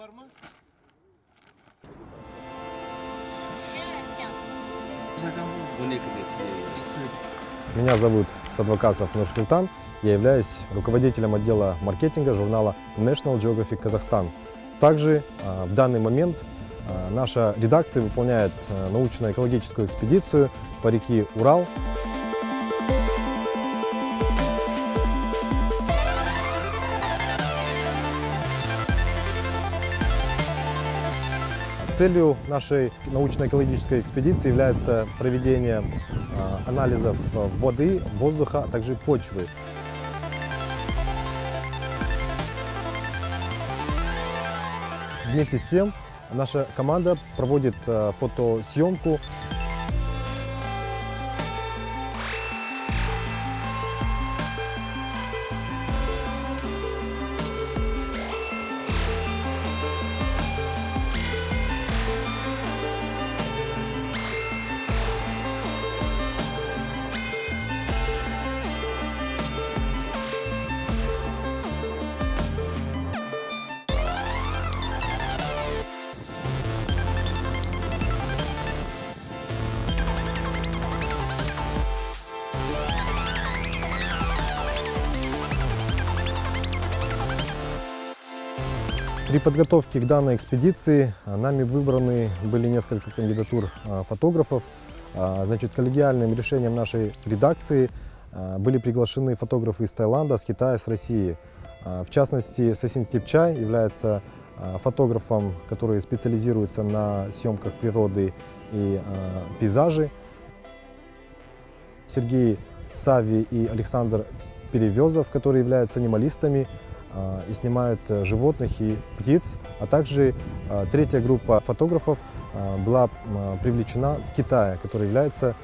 var mı? Меня зовут Садвакасов Нурсултан. Я являюсь руководителем отдела маркетинга журнала National Geographic Казахстан. Также а, в данный момент а, наша редакция выполняет а, научно-экологическую экспедицию по реке Урал. Целью нашей научно-экологической экспедиции является проведение анализов воды, воздуха, а также почвы. Вместе с тем наша команда проводит э, фотосъемку При подготовке к данной экспедиции а, нами выбраны были несколько кандидатур а, фотографов. А, значит, коллегиальным решением нашей редакции были приглашены фотографы из Таиланда, с Китая, с России. В частности, Сасин Типчай является фотографом, который специализируется на съемках природы и пейзажей. Сергей Сави и Александр Перевезов, которые являются анималистами, и снимают э, животных и птиц, а также а, третья группа фотографов а, была привлечена с Китая, которые являются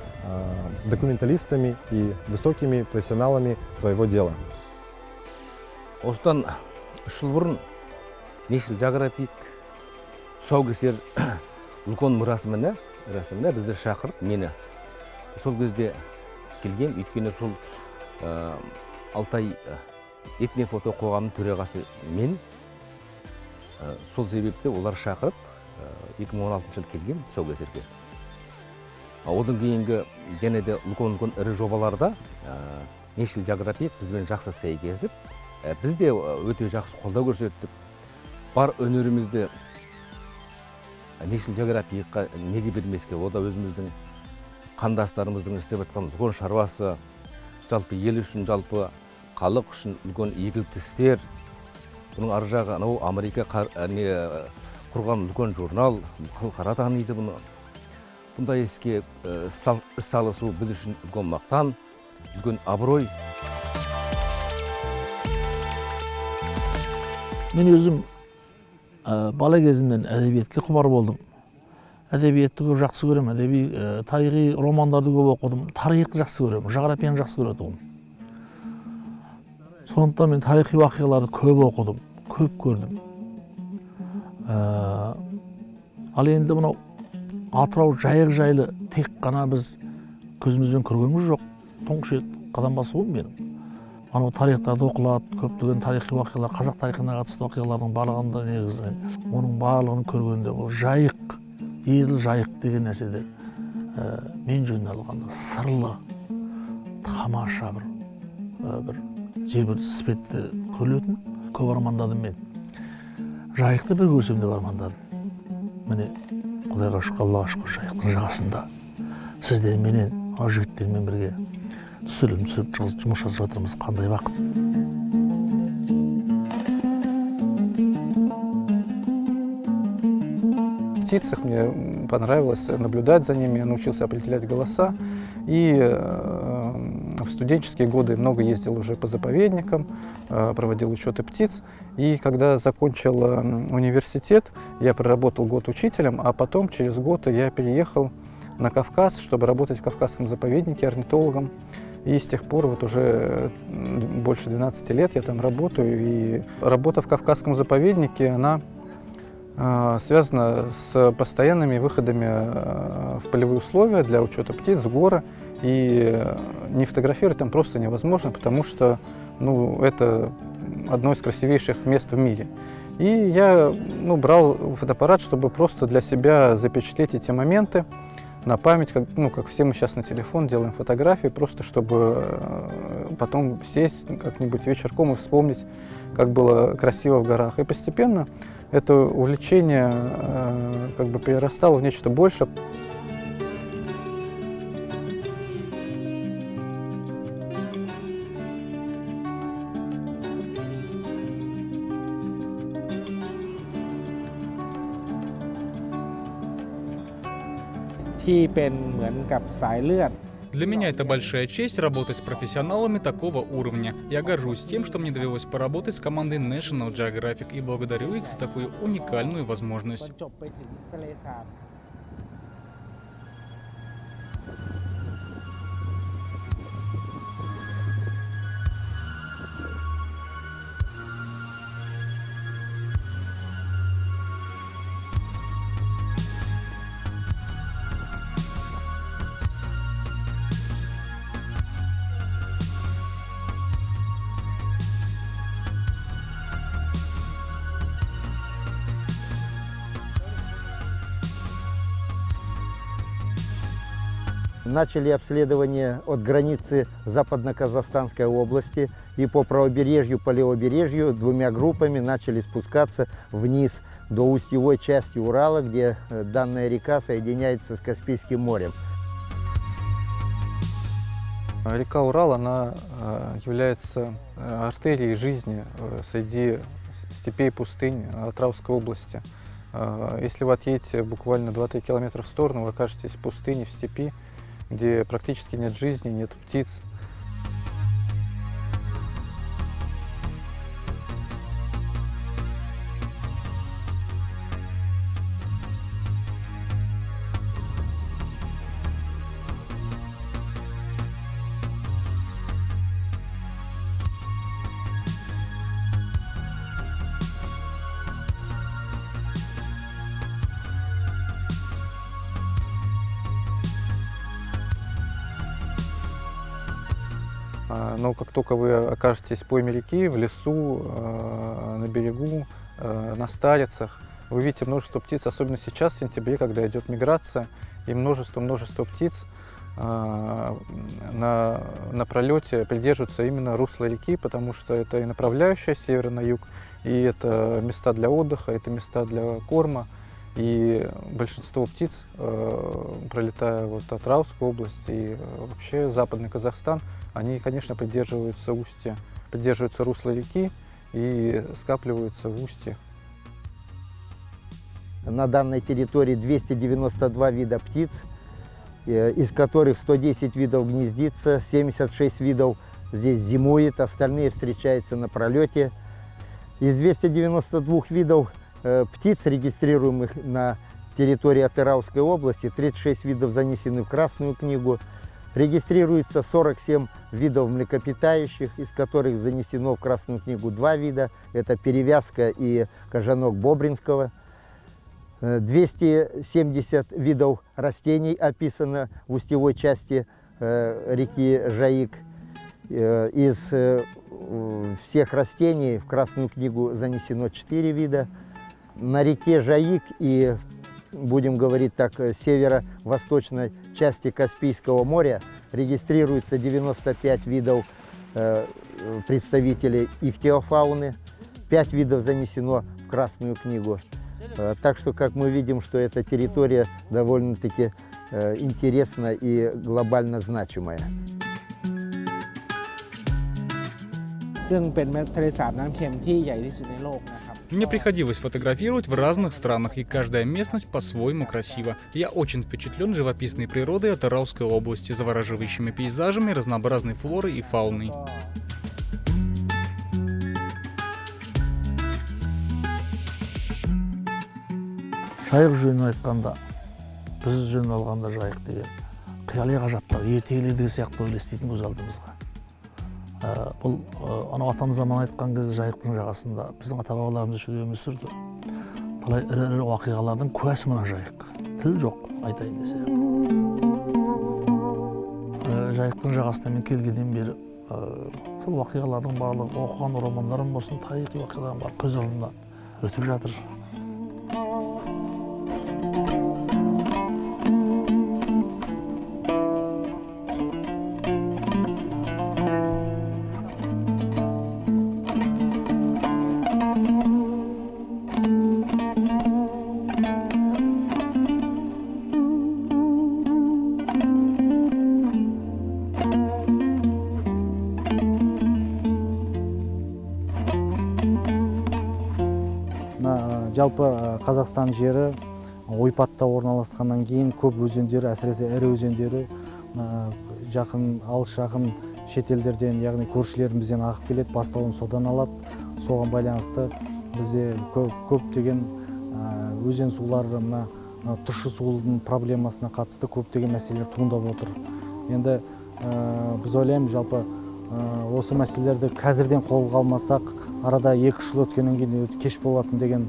документалистами и высокими профессионалами своего дела. осыдан үш жыл бұрын нешіл жағыратик тұсаукесер үлкен рәсіміне рәсіміне бізді шақырып мені сол кезде келгем өйткені сол алтай этнофото қоғамының төрағасы мен сол себепті олар шақырып 2016 жылы келгем тұсаукесерге. Одан кейінгі және де үлкен үлкен ірі жобаларда нешіл жағрапиев бізбен жақсы сәйкесіп біз де өте жақсы қолдау көрсеттік. Бар өнерімізді нешіл жағрапиевқа неге бермеске ол да өзіміздің қандастарымыздың істеп жатқан үлкен шаруасы жалпы ел үшін жалпы халық үшін үлкен игілікті істер. Бұның ар жағы анау америка не құрған үлкен журнал халықара таниды бұны. Бұндай іске іс салысу біз үшін үлкен мақтан үлкен абырой. Мен өзім бала кезімнен әдебиетке құмар болдым. Әдебиетті көп жақсы көремін. Әдеби тарихи романдарды көп оқыдым. Тарихты жақсы көремін. Жағрапияны жақсы көретұғым сондықтан мен тарихи уақиғаларды көп оқыдым көп көрдім. Ә, ал енді мынау атырау жайық жайлы тек қана біз көзімізбен көргеніміз жоқ. Тұңғыш рет қадам басуым менің анау тарихтарда оқылады көптеген тарихи уақиғалар қазақ тарихына қатысты оқиғалардың барлығында негізі оның барлығын көргенде бұл жайық еділ жайық деген нәрседе ә, мен жөніне алғанда сырлы тамаша бір ә, бір жер іспетті көрілетін көп армандадым мен. Жайықты бір көрсем деп армандадым. Міне құдайға шүкір аллаға шүкір жайықтың жағасында. Сіздерменен мынау жігіттермен бірге түсірілім түсіріп жұмыс жасап жатырмыз. Қандай бақыт. Птицах мне понравилось наблюдать за ними, я научился определять голоса. И в студенческие годы много ездил уже по заповедникам, э, проводил учеты птиц. И когда закончил э, университет, я проработал год учителем, а потом через год я переехал на Кавказ, чтобы работать в Кавказском заповеднике орнитологом. И с тех пор, вот уже больше 12 лет я там работаю. И работа в Кавказском заповеднике, она э, связана с постоянными выходами в полевые условия для учета птиц гора. И не фотографировать там просто невозможно, потому что ну, это одно из красивейших мест в мире. И я ну, брал фотоаппарат, чтобы просто для себя запечатлеть эти моменты. на память, как, ну, как все мы сейчас на телефон делаем фотографии, просто чтобы э, потом сесть как-нибудь вечерком и вспомнить, как было красиво в горах. И постепенно это увлечение э, как бы перерастало в нечто большее. - Для меня это большая честь работать с профессионалами такого уровня. Я горжусь тем, что мне довелось поработать с командой National Geographic и благодарю их за такую уникальную ต возможность. Начали обследование от границы Западно-Казахстанской области и по правобережью, по левобережью двумя группами начали спускаться вниз до устьевой части Урала, где э, данная река соединяется с Каспийским морем. Река Урал, она э, является э, артерией жизни среди степей пустынь Атравской области. Если вы отъедете буквально 2-3 километра в сторону, вы окажетесь в пустыне, в степи, где практически нет жизни, нет птиц. Но как только вы окажетесь в пойме реки, в лесу, э, на берегу, э, на старицах, вы видите множество птиц, особенно сейчас, в сентябре, когда идет миграция, и множество-множество птиц на, на пролете придерживаются именно русла реки, потому что это и направляющая с севера на юг, и это места для отдыха, это места для корма. И большинство птиц, пролетая вот от Рауской области и вообще западный Казахстан, они, конечно, придерживаются устья, придерживаются русла реки и скапливаются в устье. На данной территории 292 вида птиц, э, из которых 110 видов гнездится, 76 видов здесь зимует, остальные встречаются на пролете. Из 292 видов э, птиц, регистрируемых на территории Атырауской области, 36 видов занесены в Красную книгу. Регистрируется 47 видов млекопитающих, из которых занесено в Красную книгу два вида. Это перевязка и кожанок Бобринского. Э, 270 видов растений описано в устьевой части э, реки Жаик. Э, Из э, э, всех растений в Красную книгу занесено 4 вида. На реке Жаик и, будем говорить так, э, северо-восточной части Каспийского моря регистрируется 95 видов э, э, представителей ихтиофауны. 5 видов занесено в Красную книгу. Э, Так что, как мы видим, что эта территория довольно-таки э, интересна и глобально значимая. ซึ่งเป็นทะเลสาบน้ำเค็มที่ใหญ่ที่สุดในโลกนะครับ Мне приходилось фотографировать в разных странах, и каждая местность по-своему красива. Я очень впечатлен живописной природой Атырауской области, завораживающими пейзажами, разнообразной флорой и фауной. ก็ жайық жөнін айтқанда біз жөнін алғанда жайық деген қияли ғажаптар ертегілердегі сияқты елестейтін көз алдымызға Ә, бұл ә, анау атамыз заман айтқан кезде жайықтың жағасында біздің ата бабаларымыз үшін өмір сүрді талай ірі ірі оқиғалардың куәсі мына жайық. Тіл жоқ айтайын десе. Ә, жайықтың жағасына мен келгеннен бері сол оқиғалардың барлығы оқыған романдарым болсын тарихи оқиғалардың барлығы көз алдымнан өтіп жатыр. Жалпы ә, қазақстан жері ойпатта орналасқаннан кейін көп өзендер әсіресе ірі өзендері ә, жақын алыс жақын шетелдерден яғни көршілерімізден ағып келеді бастауын содан алады. Соған байланысты бізде көп, көптеген өзен сулары мына тұщы судың проблемасына қатысты көптеген мәселелер туындап отыр. Енді ә, біз ойлаймыз жалпы ә, осы мәселелерді қазірден қолға алмасақ арада екі үш жыл өткеннен кейін кеш болатын деген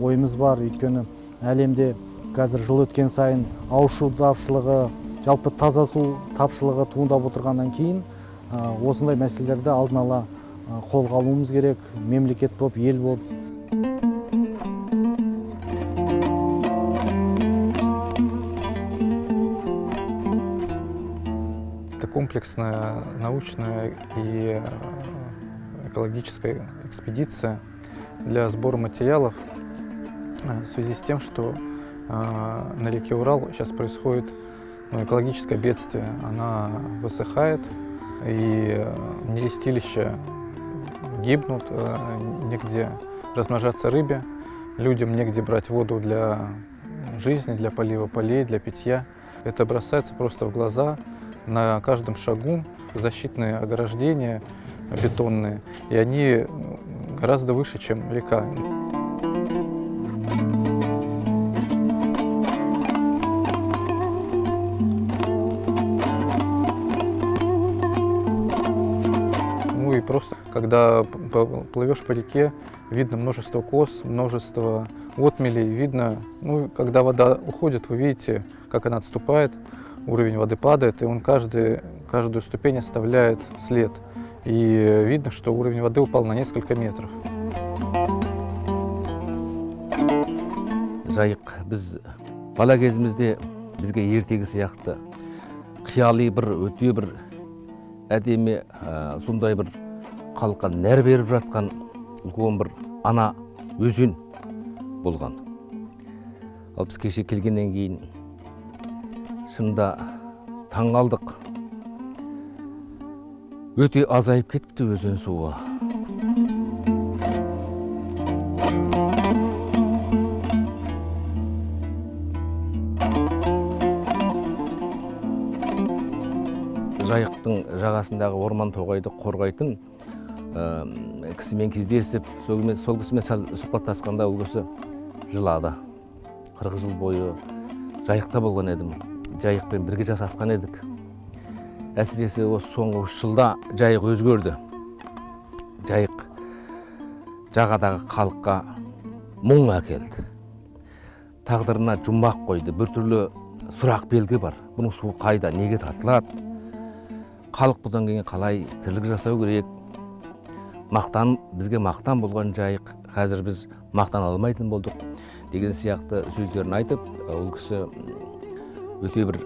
ойымыз бар. Өйткені әлемде қазір жыл өткен сайын ауызсу тапшылығы жалпы таза су тапшылығы туындап отырғаннан кейін осындай мәселелерді алдын ала қолға алуымыз керек. Мемлекет болып ел болып комплексная научная и экологическая экспедиция для сбора материалов. В связи с тем, что э, на реке Урал сейчас происходит ну, экологическое бедствие. Она высыхает, и нерестилища гибнут, негде размножаться рыбе, людям негде брать воду для жизни, для полива полей, для питья. Это бросается просто в глаза, на каждом шагу защитные ограждения бетонные, и они гораздо выше, чем река. когда плывешь по реке, видно множество кос, множество отмелей, видно, ну, когда вода уходит, вы видите, как она отступает, уровень воды падает, и он каждый, каждую ступень оставляет след. И видно, что уровень воды упал на несколько метров. жайық біз бала кезімізде бізге ертегі сияқты қияли бір өте бір әдемі ә, сондай бір халыққа нәр беріп жатқан үлкен бір ана өзен болған. Ал біз кеше келгеннен кейін шынында таң қалдық. Өте азайып кетіпті өзен суы. Жайықтың жағасындағы орман тоғайды қорғайтын кісімен кездесіп сол кісімен, сәл сұхбаттасқанда ол кісі жылады. қырық жыл бойы жайықта болған едім. Жайықпен бірге жасасқан едік. Әсіресе осы соңғы үш жылда жайық өзгерді. Жайық жағадағы халыққа мұң әкелді тағдырына жұмбақ қойды. Біртүрлі сұрақ белгі бар. Бұның суы қайда неге тартылады? Халық бұдан кейін қалай тірлік жасау керек? Мақтан бізге мақтан болған жайық. Қазір біз мақтан алмайтын болдық. Деген сияқты сөздерін айтып ол кісі өте бір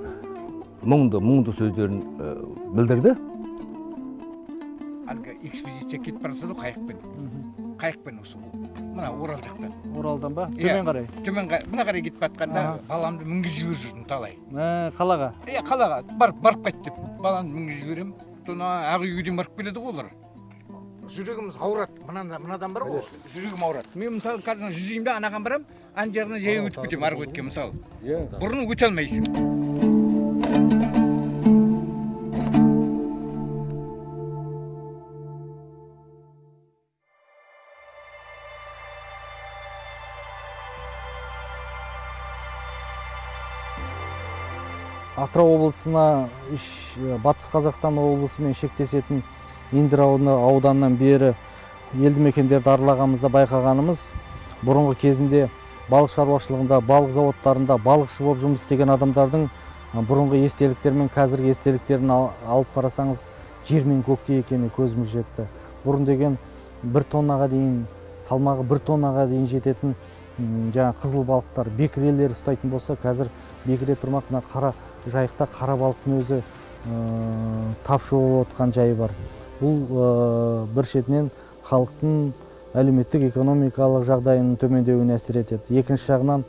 мұңды мұңды сөздерін ә, білдірді. Әлгі экспедиция кетіп бара жатады ғой қайықпен. Қайықпен осы мына орал жақтан оралдан ба? Иә. төмен қарай? Төмен қа- мына қарай кетіп жатқанда Аха. баламды мінгізіп жіберіп жүрдім талай. Қалаға? Иә қалаға. Барып барып қайт деп. Баламды мінгізіп жіберемін. Ақ үйге дейін барып келеді ғой олар. Жүрегіміз ауырады. Мынада мынадан бар ғой жүрегім ауырады. Мен мысалы қазір жүзеймін да анаған барамын ана жағына жаяу өтіп кетемін арғы өткен мысалы. Бұрын өте алмайсың. Атырау облысына үш- батыс қазақстан облысымен шектесетін индер ауданынан бері елді мекендерді аралағанымызда байқағанымыз бұрынғы кезінде балық шаруашылығында балық зауыттарында балықшы болып жұмыс істеген адамдардың бұрынғы естеліктері мен қазіргі естеліктерін ал- алып қарасаңыз жер мен көктей екеніне көзіміз жетті. Бұрын деген бір тоннаға дейін салмағы бір тоннаға дейін жететін жаңағы қызыл балықтар бекірелер ұстайтын болса қазір бекіре тұрмақ мына қара жайықта қара балықтың өзі ә, тапшы болып отқан жайы бар. Бұл ә, бір шетінен халықтың әлеуметтік экономикалық жағдайының төмендеуіне әсер етеді. Екінші жағынан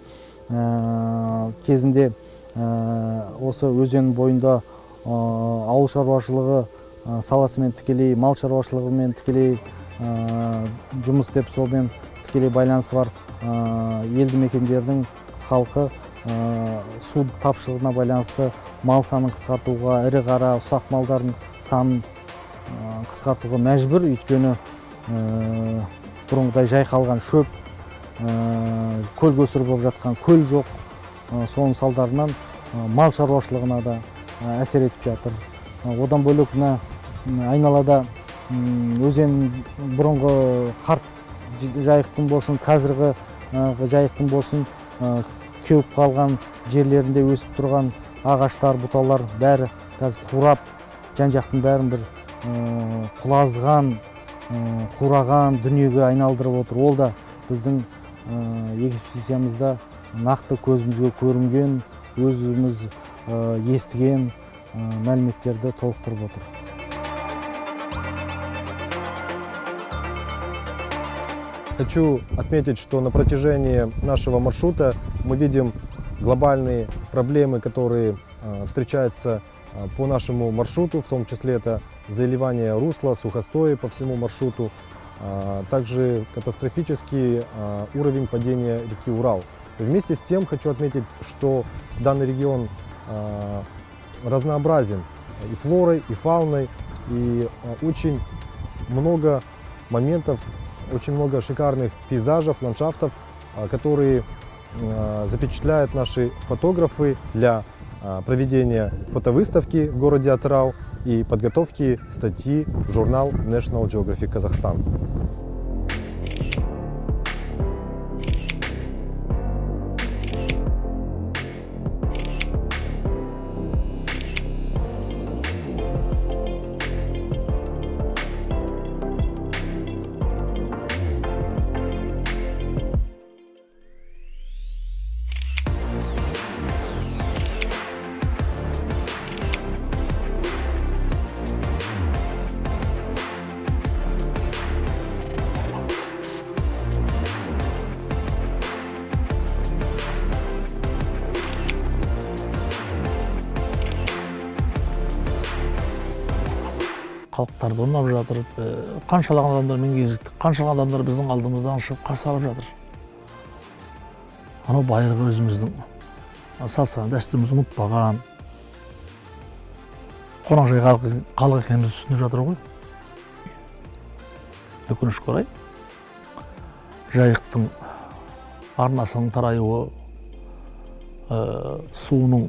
ә, кезінде ә, осы өзен бойында ауыл шаруашылығы саласымен тікелей мал шаруашылығымен тікелей жұмыс істеп сонымен тікелей байланысы бар елді мекендердің халқы су тапшылығына байланысты мал санын қысқартуға ірі қара ұсақ малдардың санын қысқартуға мәжбүр. Өйткені бұрынғыдай жайқалған шөп көл көсір болып жатқан көл жоқ. Соның салдарынан мал шаруашылығына да әсер етіп жатыр. Одан бөлек мына айналада өзен бұрынғы қарт жайықтың болсын қазіргі жайықтың болсын кеуіп қалған жерлерінде өсіп тұрған ағаштар бұталар бәрі қазір қурап жан жақтың бәрін бір құлазған қураған дүниеге айналдырып отыр ол да біздің экспедициямызда нақты көзімізге көрінген өзіміз естіген мәліметтерді толықтырып отыр Хочу отметить, что на протяжении нашего маршрута мы видим глобальные проблемы, которые э, встречаются э, по нашему маршруту, в том числе это заливание русла, сухостои по всему маршруту, э, также катастрофический уровень падения реки Урал. Вместе с тем хочу отметить, что данный регион разнообразен и флорой, и фауной, и очень много моментов очень много шикарных пейзажев, ландшафтов, которые запечатляют наши фотографы для проведения фотовыставки в городе Атырау и подготовки статьи в журнал National Geographic Казахстан. Халықтарды ұнап жатыр. Ә, қаншалаған адамдармен кезіктік қаншалаған адамдар біздің алдымыздан шығып қарсы алып жатыр. Анау байырғы өзіміздің салт сана дәстүрімізді ұмытпаған. Қонақжай халық екенімізді түсініп жатыр ғой. Өкінішке орай жайықтың арнасының тараюы ә, суының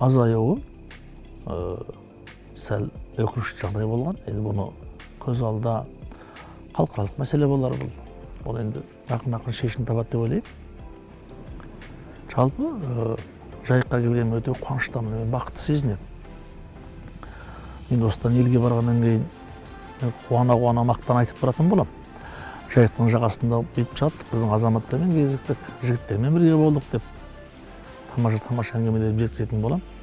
азаюы ә, сәл өкінішті жағдай болған енді бұны көз алдында халықаралық мәселе болар бұл ол енді жақын ақын шешім табады деп ойлаймын жалпы ә, жайыққа келгеніме өте қуаныштымын мен бақытты сезінемін енді осыдан елге барғаннан кейін қуана қуана мақтан айтып баратын боламын жайықтың жағасында бүйтіп жаттық біздің азаматтармен кезіктік жігіттермен бірге болдық деп тамаша тамаша әңгімелерімді жеткізетін боламын